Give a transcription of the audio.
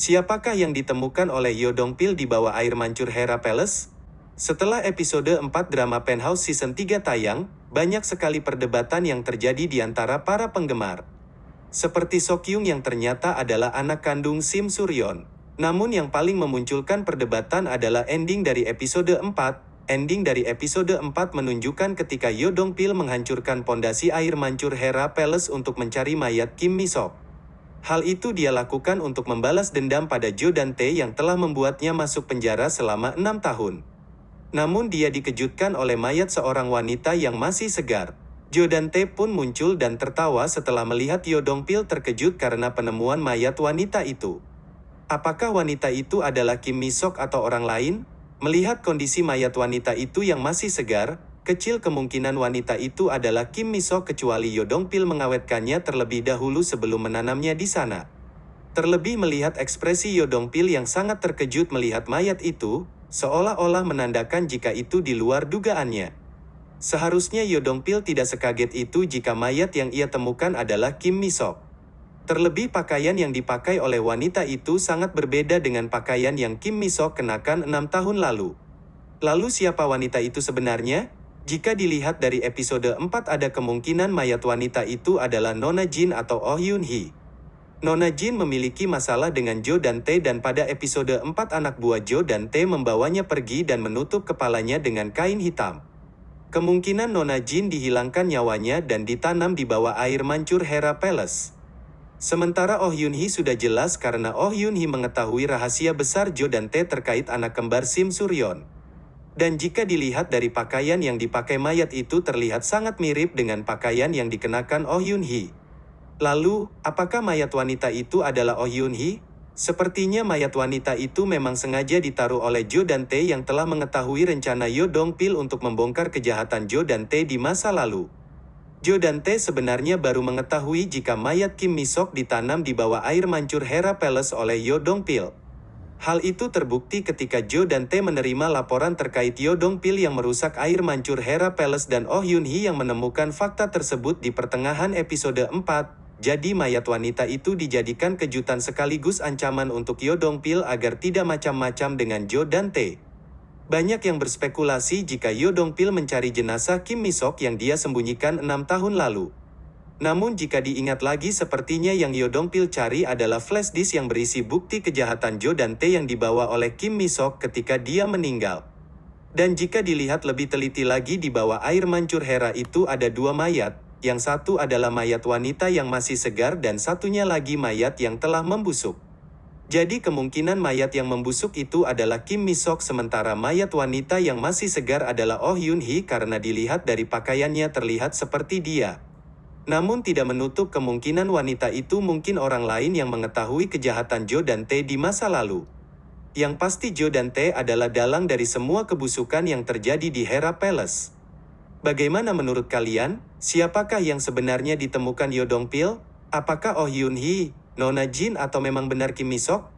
Siapakah yang ditemukan oleh Yodong Pil di bawah air mancur Hera Palace? Setelah episode 4 drama Penthouse Season 3 tayang, banyak sekali perdebatan yang terjadi di antara para penggemar. Seperti Sokyung yang ternyata adalah anak kandung Sim Suryon. Namun yang paling memunculkan perdebatan adalah ending dari episode 4. Ending dari episode 4 menunjukkan ketika Yodong Pil menghancurkan pondasi air mancur Hera Palace untuk mencari mayat Kim Misok. Hal itu dia lakukan untuk membalas dendam pada Jo dan Tae yang telah membuatnya masuk penjara selama enam tahun. Namun dia dikejutkan oleh mayat seorang wanita yang masih segar. Jo dan Tae pun muncul dan tertawa setelah melihat Yodong Pil terkejut karena penemuan mayat wanita itu. Apakah wanita itu adalah Kim Misok atau orang lain? Melihat kondisi mayat wanita itu yang masih segar, kecil kemungkinan wanita itu adalah Kim Misok kecuali Yodong Pil mengawetkannya terlebih dahulu sebelum menanamnya di sana. Terlebih melihat ekspresi Yodong Pil yang sangat terkejut melihat mayat itu, seolah-olah menandakan jika itu di luar dugaannya. Seharusnya Yodong Pil tidak sekaget itu jika mayat yang ia temukan adalah Kim Misok. Terlebih pakaian yang dipakai oleh wanita itu sangat berbeda dengan pakaian yang Kim Misok kenakan enam tahun lalu. Lalu siapa wanita itu sebenarnya? Jika dilihat dari episode 4 ada kemungkinan mayat wanita itu adalah Nona Jin atau Oh Yun Hee. Nona Jin memiliki masalah dengan Jo dan Tae dan pada episode 4 anak buah Jo dan Tae membawanya pergi dan menutup kepalanya dengan kain hitam. Kemungkinan Nona Jin dihilangkan nyawanya dan ditanam di bawah air mancur Hera Palace. Sementara Oh Yun Hee sudah jelas karena Oh Yun Hee mengetahui rahasia besar Jo dan Tae terkait anak kembar Sim Suryon. Dan jika dilihat dari pakaian yang dipakai mayat itu terlihat sangat mirip dengan pakaian yang dikenakan Oh Yun Hee. Lalu, apakah mayat wanita itu adalah Oh Yun Hee? Sepertinya mayat wanita itu memang sengaja ditaruh oleh Jo dan Tae yang telah mengetahui rencana Yo Dong Pil untuk membongkar kejahatan Jo dan Tae di masa lalu. Jo dan Tae sebenarnya baru mengetahui jika mayat Kim Misok ditanam di bawah air mancur Hera Palace oleh Yo Dong Pil. Hal itu terbukti ketika Jo dan Tae menerima laporan terkait Yo Dong Pil yang merusak air mancur Hera Palace dan Oh Yun Hee yang menemukan fakta tersebut di pertengahan episode 4. Jadi mayat wanita itu dijadikan kejutan sekaligus ancaman untuk Yodong Pil agar tidak macam-macam dengan Jo dan Tae. Banyak yang berspekulasi jika Yodong Pil mencari jenazah Kim Misok yang dia sembunyikan enam tahun lalu. Namun jika diingat lagi sepertinya yang Yodong Pil cari adalah flash disk yang berisi bukti kejahatan Jo dan Tae yang dibawa oleh Kim Misok ketika dia meninggal. Dan jika dilihat lebih teliti lagi di bawah air mancur Hera itu ada dua mayat, yang satu adalah mayat wanita yang masih segar dan satunya lagi mayat yang telah membusuk. Jadi kemungkinan mayat yang membusuk itu adalah Kim Misok sementara mayat wanita yang masih segar adalah Oh Yun Hee karena dilihat dari pakaiannya terlihat seperti dia. Namun tidak menutup kemungkinan wanita itu mungkin orang lain yang mengetahui kejahatan Jo dan Tae di masa lalu. Yang pasti Jo dan Tae adalah dalang dari semua kebusukan yang terjadi di Hera Palace. Bagaimana menurut kalian? Siapakah yang sebenarnya ditemukan Yodong Pil? Apakah Oh Yun Hee, Nona Jin atau memang benar Kim Misok?